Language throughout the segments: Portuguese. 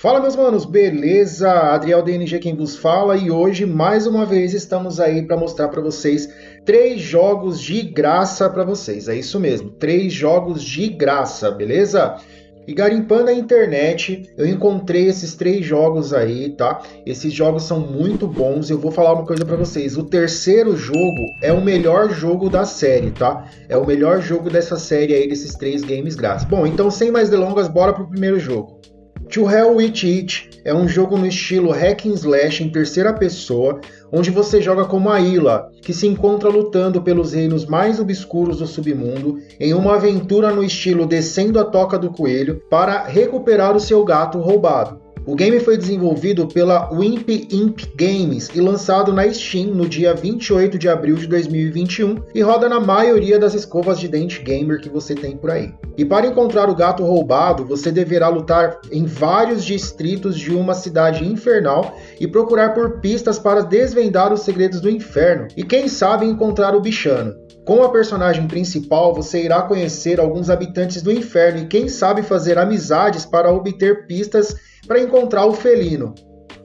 Fala meus manos, beleza? Adriel DNG quem vos fala e hoje mais uma vez estamos aí para mostrar para vocês três jogos de graça para vocês. É isso mesmo, três jogos de graça, beleza? E garimpando a internet, eu encontrei esses três jogos aí, tá? Esses jogos são muito bons. Eu vou falar uma coisa para vocês. O terceiro jogo é o melhor jogo da série, tá? É o melhor jogo dessa série aí desses três games grátis. Bom, então sem mais delongas, bora pro primeiro jogo. To Hell With It é um jogo no estilo hack and slash em terceira pessoa, onde você joga como a Ila, que se encontra lutando pelos reinos mais obscuros do submundo em uma aventura no estilo descendo a toca do coelho para recuperar o seu gato roubado. O game foi desenvolvido pela Wimp Imp Games e lançado na Steam no dia 28 de abril de 2021 e roda na maioria das escovas de dente gamer que você tem por aí. E para encontrar o gato roubado, você deverá lutar em vários distritos de uma cidade infernal e procurar por pistas para desvendar os segredos do inferno e quem sabe encontrar o bichano. Com a personagem principal, você irá conhecer alguns habitantes do inferno e quem sabe fazer amizades para obter pistas para encontrar o felino.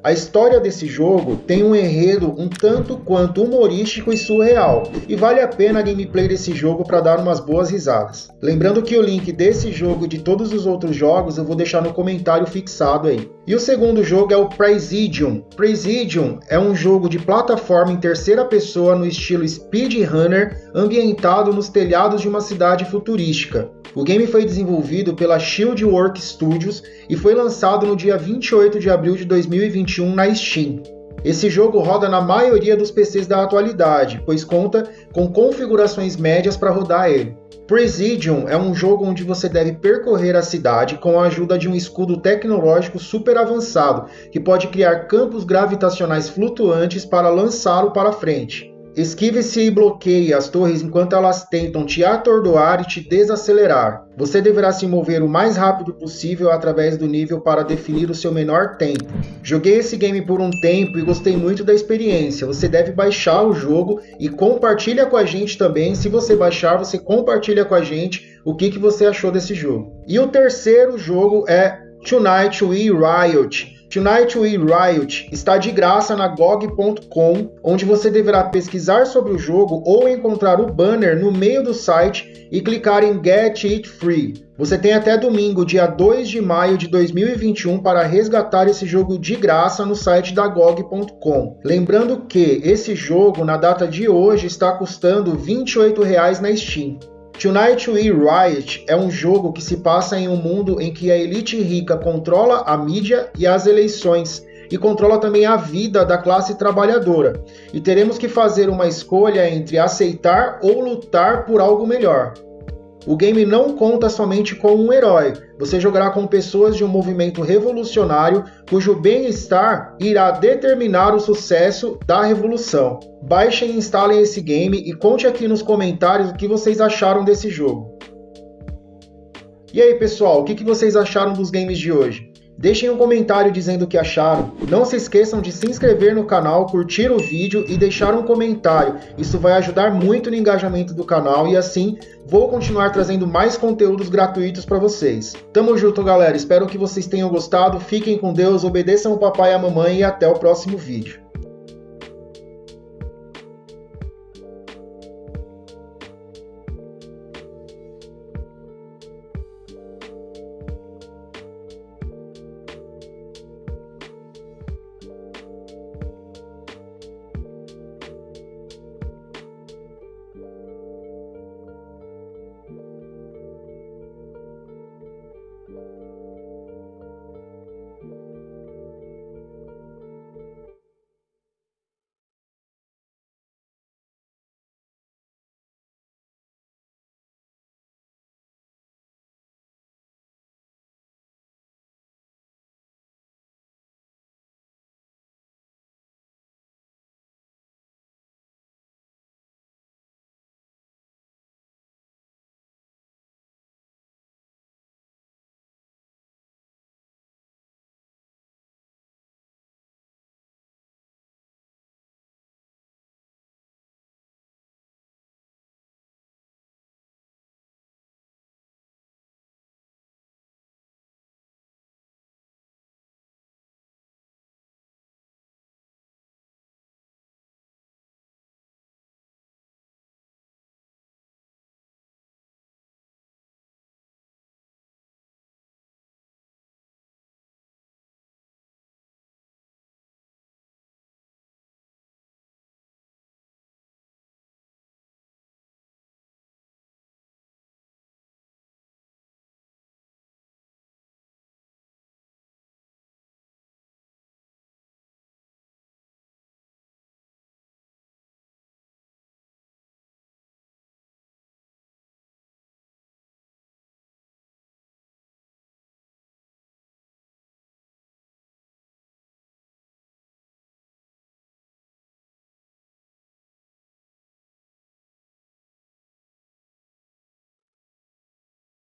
A história desse jogo tem um enredo um tanto quanto humorístico e surreal, e vale a pena a gameplay desse jogo para dar umas boas risadas. Lembrando que o link desse jogo e de todos os outros jogos eu vou deixar no comentário fixado aí. E o segundo jogo é o Presidium. Presidium é um jogo de plataforma em terceira pessoa no estilo speedrunner, ambientado nos telhados de uma cidade futurística. O game foi desenvolvido pela Shieldwork Studios e foi lançado no dia 28 de abril de 2021 na Steam. Esse jogo roda na maioria dos PCs da atualidade, pois conta com configurações médias para rodar ele. Presidium é um jogo onde você deve percorrer a cidade com a ajuda de um escudo tecnológico super avançado, que pode criar campos gravitacionais flutuantes para lançá-lo para frente. Esquive-se e bloqueie as torres enquanto elas tentam te atordoar e te desacelerar. Você deverá se mover o mais rápido possível através do nível para definir o seu menor tempo. Joguei esse game por um tempo e gostei muito da experiência. Você deve baixar o jogo e compartilha com a gente também. Se você baixar, você compartilha com a gente o que, que você achou desse jogo. E o terceiro jogo é Tonight We Riot. Tonight We Riot está de graça na GOG.com, onde você deverá pesquisar sobre o jogo ou encontrar o banner no meio do site e clicar em Get It Free. Você tem até domingo, dia 2 de maio de 2021, para resgatar esse jogo de graça no site da GOG.com. Lembrando que esse jogo, na data de hoje, está custando R$ 28 na Steam. Tonight We Riot é um jogo que se passa em um mundo em que a elite rica controla a mídia e as eleições e controla também a vida da classe trabalhadora. E teremos que fazer uma escolha entre aceitar ou lutar por algo melhor. O game não conta somente com um herói, você jogará com pessoas de um movimento revolucionário cujo bem-estar irá determinar o sucesso da revolução. Baixem e instalem esse game e conte aqui nos comentários o que vocês acharam desse jogo. E aí pessoal, o que vocês acharam dos games de hoje? Deixem um comentário dizendo o que acharam. Não se esqueçam de se inscrever no canal, curtir o vídeo e deixar um comentário. Isso vai ajudar muito no engajamento do canal e assim vou continuar trazendo mais conteúdos gratuitos para vocês. Tamo junto, galera. Espero que vocês tenham gostado. Fiquem com Deus, obedeçam o papai e a mamãe e até o próximo vídeo.